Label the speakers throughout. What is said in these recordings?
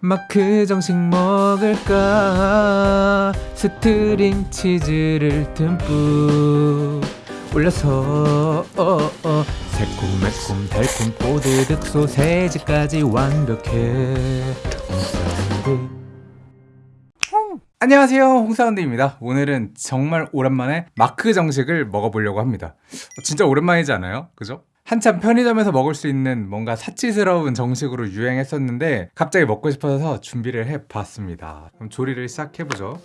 Speaker 1: 마크 정식 먹을까? 스트링 치즈를 듬뿍 올려서 어, 어. 새콤 매콤 달콤 뽀드득 소세지까지 완벽해. 안녕하세요. 홍사운드입니다. 오늘은 정말 오랜만에 마크 정식을 먹어보려고 합니다. 진짜 오랜만이지 않아요? 그죠? 한참 편의점에서 먹을 수 있는 뭔가 사치스러운 정식으로 유행했었는데 갑자기 먹고 싶어서 준비를 해봤습니다. 그럼 조리를 시작해보죠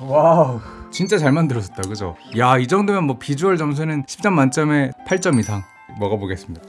Speaker 1: 와우 진짜 잘 만들었다 그죠? 야 이 정도면 뭐 비주얼 점수는 10점 만점에 8점 이상 먹어보겠습니다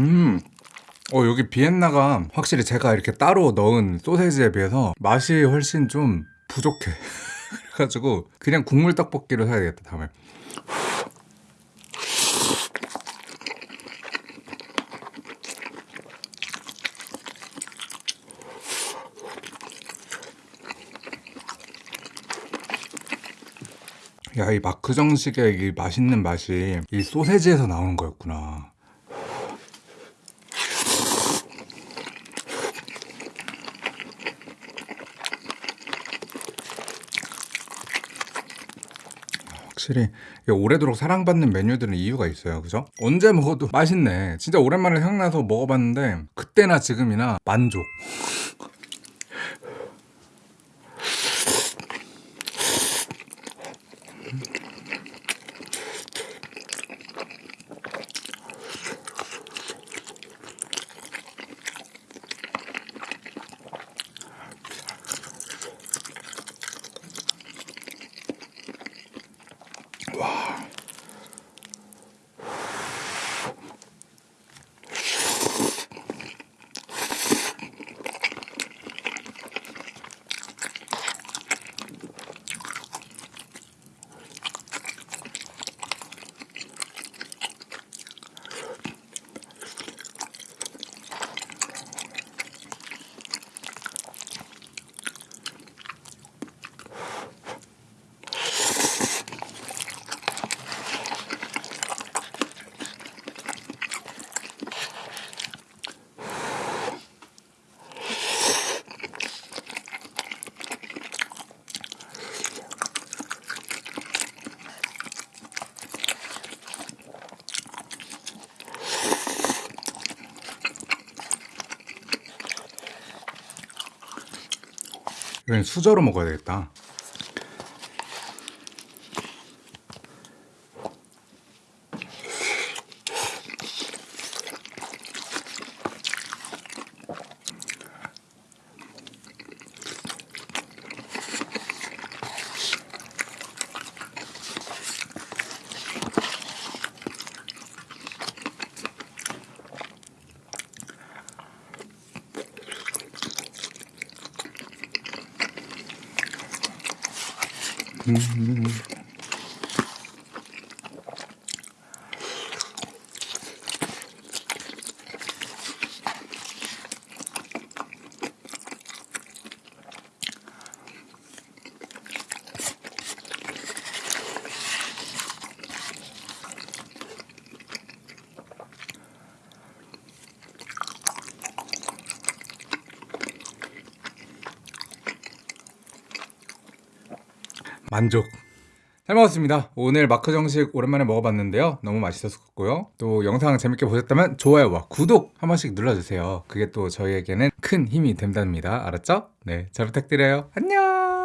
Speaker 1: 음. 어 여기 비엔나가 확실히 제가 이렇게 따로 넣은 소세지에 비해서 맛이 훨씬 좀 부족해. 그래가지고 그냥 국물 떡볶이로 사야 되겠다 다음에. 야 이 마크 정식의 이 맛있는 맛이 이 소세지에서 나오는 거였구나 확실히 오래도록 사랑받는 메뉴들은 이유가 있어요. 그죠? 언제 먹어도 맛있네. 진짜 오랜만에 생각나서 먹어봤는데 그때나 지금이나 만족 이건 수저로 먹어야 되겠다 嗯嗯嗯 만족. 잘 먹었습니다. 오늘 마크 정식 오랜만에 먹어봤는데요. 너무 맛있었고요. 또 영상 재밌게 보셨다면 좋아요와 구독 한 번씩 눌러주세요. 그게 또 저희에게는 큰 힘이 된답니다. 알았죠? 네, 잘 부탁드려요. 안녕!